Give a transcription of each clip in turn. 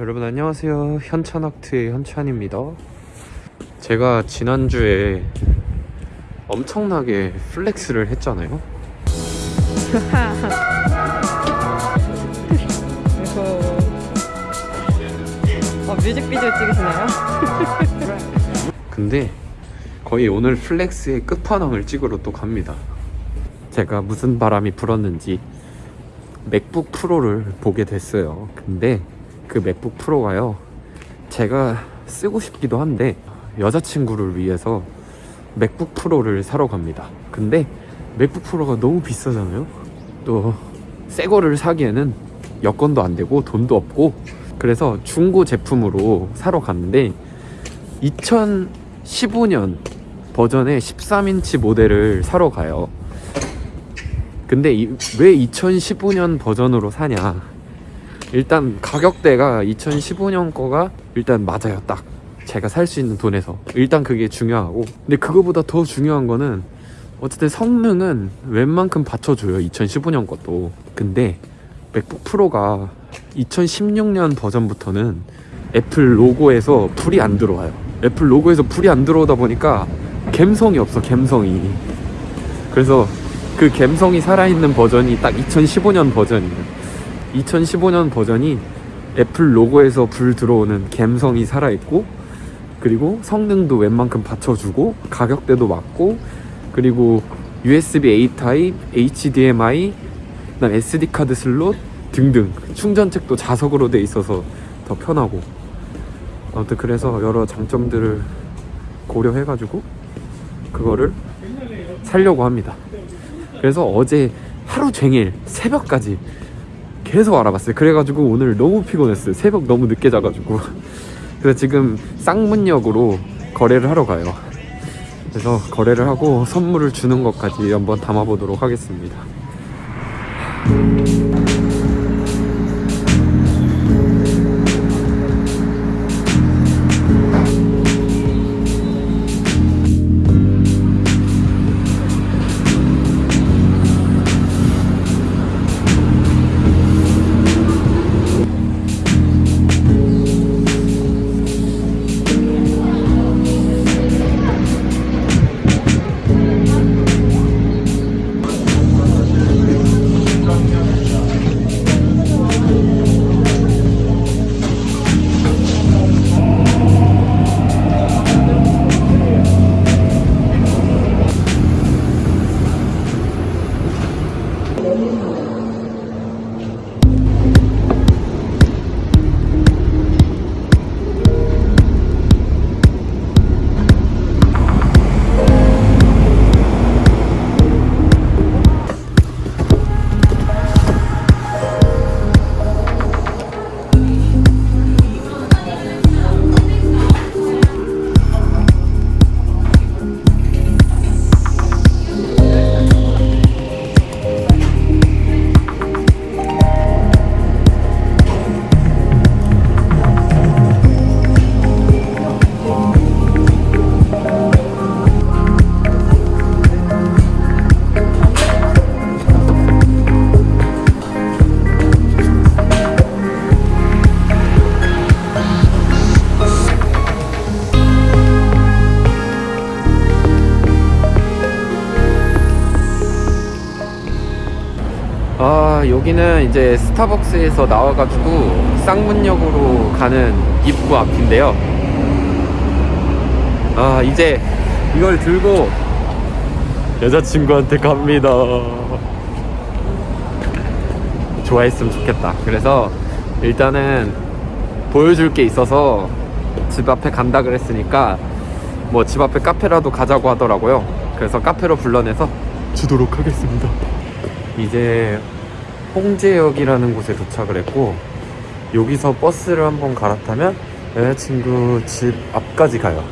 여러분 안녕하세요. 현천학트의 현찬입니다. 제가 지난주에 엄청나게 flex를 했잖아요. 어, 뮤직비디오 찍으시나요? 근데 거의 오늘 flex의 끝판왕을 찍으러 또 갑니다. 제가 무슨 바람이 불었는지 맥북 프로를 보게 됐어요. 근데 그 맥북 프로가요. 제가 쓰고 싶기도 한데 여자친구를 위해서 맥북 프로를 사러 갑니다. 근데 맥북 프로가 너무 비싸잖아요. 또 새 거를 사기에는 여건도 안 되고 돈도 없고 그래서 중고 제품으로 사러 갔는데 2015년 버전의 13인치 모델을 사러 가요. 근데 이, 왜 2015년 버전으로 사냐 일단 가격대가 2015년 거가 일단 맞아요 딱. 제가 살 수 있는 돈에서. 일단 그게 중요하고. 근데 그거보다 더 중요한 거는 어쨌든 성능은 웬만큼 받쳐줘요 2015년 것도. 근데 MacBook Pro가 2016년 버전부터는 애플 로고에서 불이 안 들어와요. 애플 로고에서 불이 안 들어오다 보니까 갬성이 없어 갬성이. 그래서 그 갬성이 살아있는 버전이 딱 2015년 버전이에요 2015년 버전이 애플 로고에서 불 들어오는 갬성이 살아있고 그리고 성능도 웬만큼 받쳐주고 가격대도 맞고 그리고 USB-A 타입, HDMI, 그다음 SD 카드 슬롯 등등 충전잭도 자석으로 돼 있어서 더 편하고 아무튼 그래서 여러 장점들을 고려해가지고 그거를 살려고 합니다. 그래서 어제 하루 종일 새벽까지 계속 알아봤어요. 그래가지고 오늘 너무 피곤했어요. 새벽 너무 늦게 자가지고 그래서 지금 쌍문역으로 거래를 하러 가요. 그래서 거래를 하고 선물을 주는 것까지 한번 담아보도록 하겠습니다. 여기는 이제 스타벅스에서 나와가지고 쌍문역으로 가는 입구 앞인데요. 아 이제 이걸 들고 여자친구한테 갑니다. 좋아했으면 좋겠다. 그래서 일단은 보여줄 게 있어서 집 앞에 간다 그랬으니까 뭐 집 앞에 카페라도 가자고 하더라고요. 그래서 카페로 불러내서 주도록 하겠습니다. 이제 홍제역이라는 곳에 도착을 했고 여기서 버스를 한번 갈아타면 여자친구 집 앞까지 가요.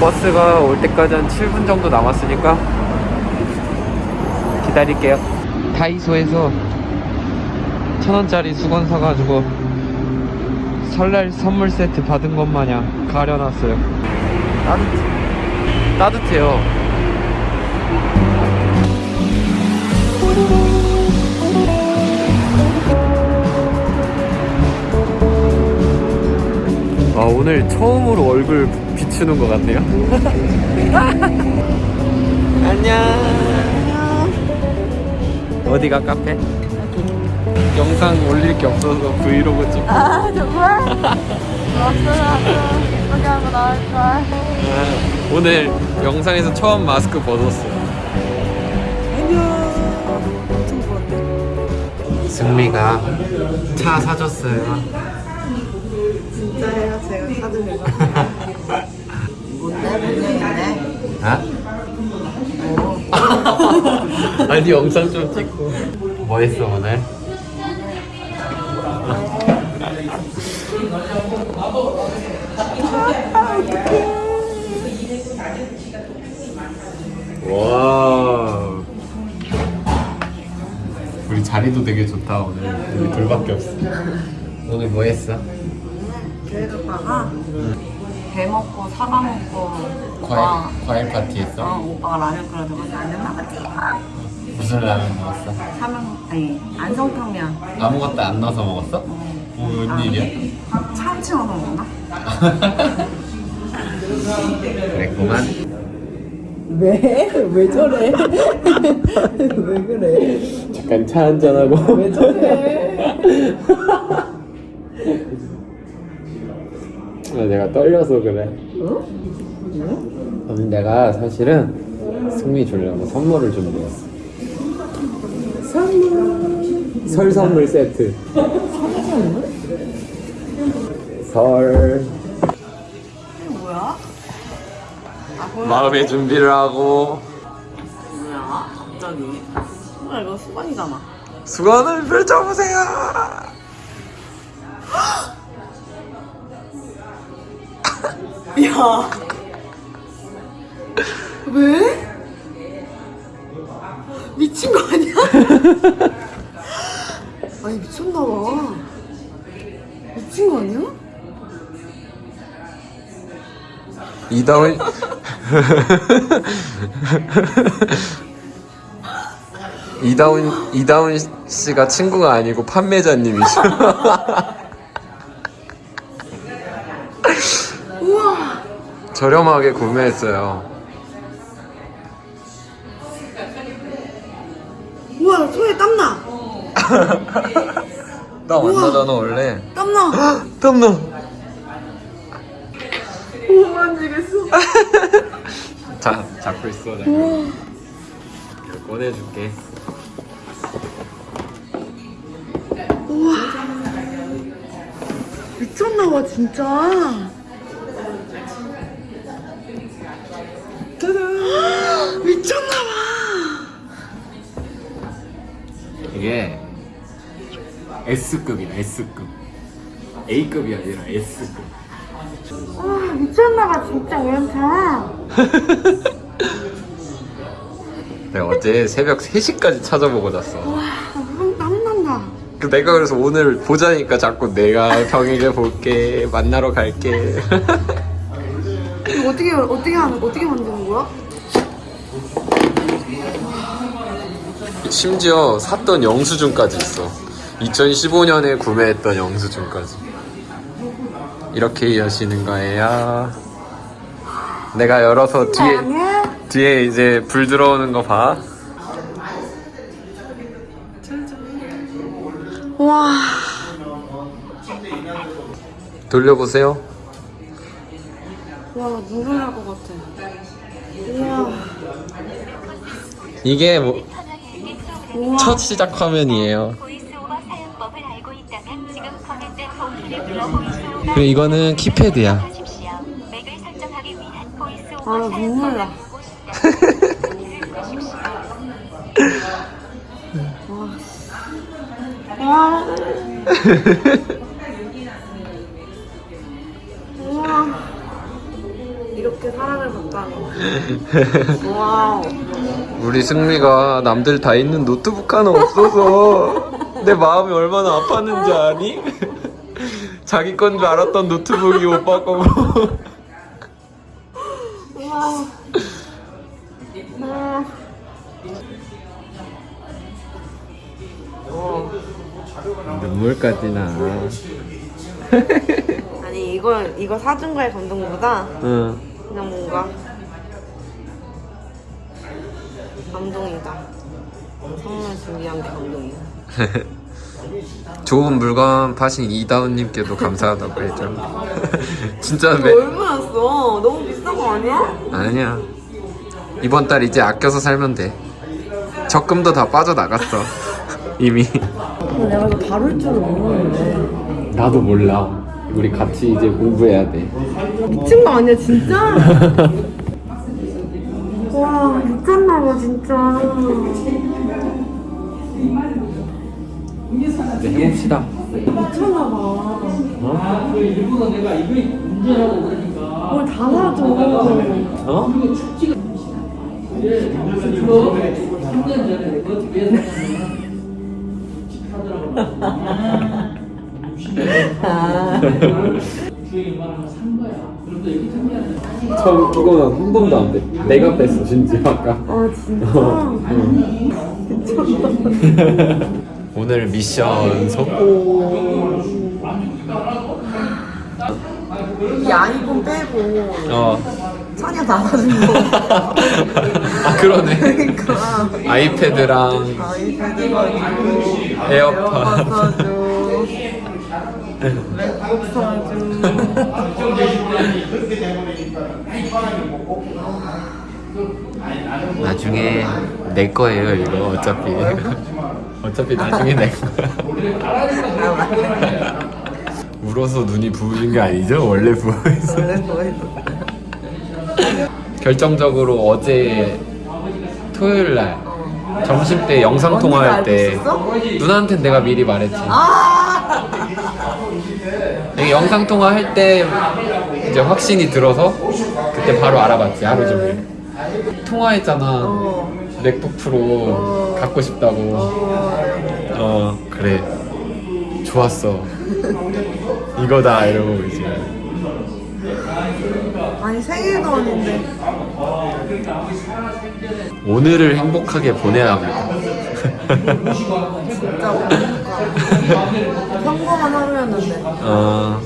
버스가 올 때까지 한 7분 정도 남았으니까 기다릴게요. 다이소에서 천원짜리 수건 사가지고 설날 선물 세트 받은 것 마냥 가려놨어요. 따뜻, 따뜻해요 오늘 처음으로 얼굴 비추는 것 같네요. 안녕. 어디가 카페? 영상 올릴 게 없어서 브이로그 찍고. 아 정말? 없어라도 예쁘게 하고 나올걸 아, 오늘 영상에서 처음 마스크 벗었어요. 안녕 엄청 부었네 승미가 차 사줬어요. 아? 아니 영상 좀 찍고. 뭐 했어 오늘? 와. 우리 자리도 되게 좋다 오늘. 우리 둘밖에 없어. 오늘 뭐 했어? 갔다가 배 먹고 사과 먹고 과일 과일 파티 어, 했어? 오빠가 라면 끓여줘가지고 라면 먹었지 무슨 라면 먹었어? 사면 아니 안성탕면 아무것도 안 넣어서 먹었어? 뭐 웬일이야? 참치 넣어서 먹나? 그랬구만. 왜? 왜 저래? 왜 그래? 잠깐 차 한잔하고. 왜 저래? 아, 내가 떨려서 그래. 어? 오늘 내가 사실은 승미 주려고 선물을 준비했어. 선물 설 선물 세트. 설. 뭐야? 아 뭐야? 마음의 준비를 하고 뭐야? 갑자기 뭐야 이거 수건이잖아 수건을 펼쳐보세요. 야 왜? 미친 거 아니야? 아니 미쳤나 봐 미친 거 아니야? 이다운 이다운 이다운 씨가 친구가 아니고 판매자님이죠. 우와 저렴하게 구매했어요. 우와 손에 땀나 나 완나잖아 원래. 땀나 땀나. 못 만지겠어 자 잡고 있어 내가. 이거 꺼내줄게. 미쳤나봐 진짜 이게 S급이야 S급. A급이 아니라 S급. 와 미쳤나봐 진짜 우연찮아 내가 어제 새벽 3시까지 찾아보고 잤어. 와손 땀난다 그 내가 그래서 오늘 보자니까 자꾸 내가 평일에 볼게 만나러 갈게 어떻게 어떻게 하는 어떻게 만드는 거야? 심지어 샀던 영수증까지 있어 2015년에 구매했던 영수증까지 이렇게 여시는 거예요 내가 열어서 뒤에 아니야? 뒤에 이제 불 들어오는 거봐 와 돌려보세요 와, 눈물 날것 같아. 우와, 이게 뭐. 첫 시작 화면이에요 그리고 이거는 키패드야 아, 눈물 나. 와. 우와. 이렇게 사랑을 받다니. 와우. 우리 승미가 남들 다 있는 노트북 하나 없어서 내 마음이 얼마나 아팠는지 아니? 자기 건 줄 알았던 노트북이 오빠 거고 우와. 우와. 눈물까지 나 아니 이거 이거 사준 거에 감동보다 응. 그냥 뭔가 감동이다. 선물 준비한 게 감동이야. 좋은 물건 파신 이다운님께도 감사하다고 해줘. 진짜 매, 얼마였어? 너무 비싼 거 아니야? 아니야. 이번 달 이제 아껴서 살면 돼. 적금도 다 빠져나갔어. 이미. 내가 이거 다룰 줄은 모르는데. 나도 몰라. 우리 같이 이제 공부해야 돼. 미친 거 아니야 진짜? 와 미쳤나봐 진짜. 이제 해봅시다. 미쳤나봐. 뭘다 사줘. 어? 처음 이거는 한 번도 안 돼. 내가 뺐어 진짜 아까. 아 진짜? 오늘 미션 성공. 이 아이폰 빼고 어. 찬이가 다 사준 거. 아 그러네. 그러니까 아이패드랑 아이패드 가지고 에어팟. 맥 북 사줘. 나중에 내 거예요 이거 어차피. 어차피 나중에 내 거야. 울어서 눈이 부으신 게 아니죠? 원래 부어있어. 결정적으로 어제 토요일 날 점심 때 영상 통화할 때? 누나한텐 내가 미리 말했지. 아! 영상 통화할 때 이제 확신이 들어서 그때 바로 알아봤지 하루 종일. 통화했잖아. 어. 맥북 프로 갖고 싶다고. 어 그래 좋았어. 이거다 이러고 이제. 아니 생일도 아닌데 오늘을 행복하게 보내야 합니다. 진짜 뭔가 평범한 하루였는데 어,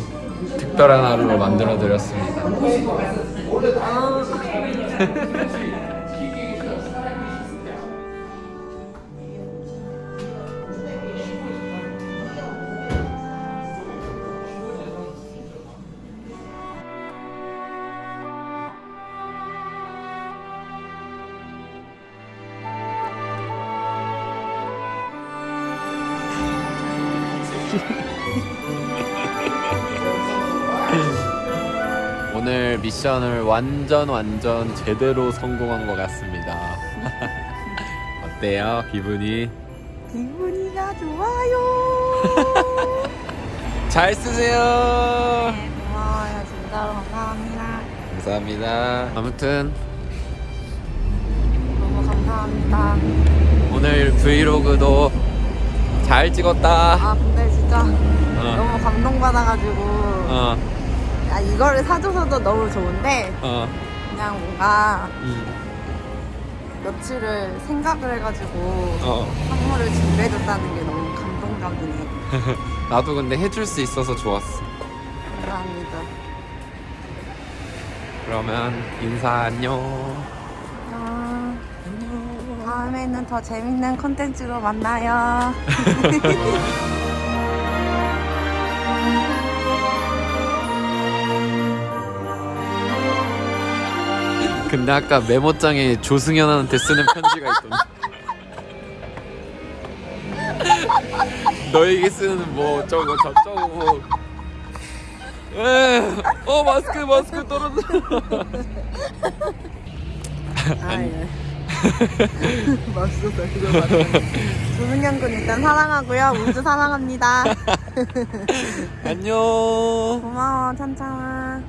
특별한 하루를 만들어 드렸습니다. 아 미션을 완전 완전 제대로 성공한 것 같습니다. 어때요? 기분이? 기분이가 좋아요 잘 쓰세요. 고마워요 진짜로 감사합니다 감사합니다. 아무튼 너무 감사합니다 오늘 브이로그도 잘 찍었다. 아 근데 진짜 너무 감동받아가지고 어, 야 이거를 사줘서도 너무 좋은데 어, 그냥 뭔가 음, 며칠을 생각을 해가지고 어. 선물을 준비해줬다는 게 너무 감동적이네 나도 근데 해줄 수 있어서 좋았어. 감사합니다 그러면 인사 안녕. 아, 다음에는 더 재밌는 콘텐츠로 만나요 근데 아까 메모장에 조승현한테 쓰는 편지가 있던데. 너에게 쓰는 뭐 어쩌고 저쩌고. 에, 어 마스크 마스크 떨어져. 아 예. 맙소사 그거 맞네 조승현 군 일단 사랑하고요 우주 사랑합니다 안녕. 고마워 찬찬아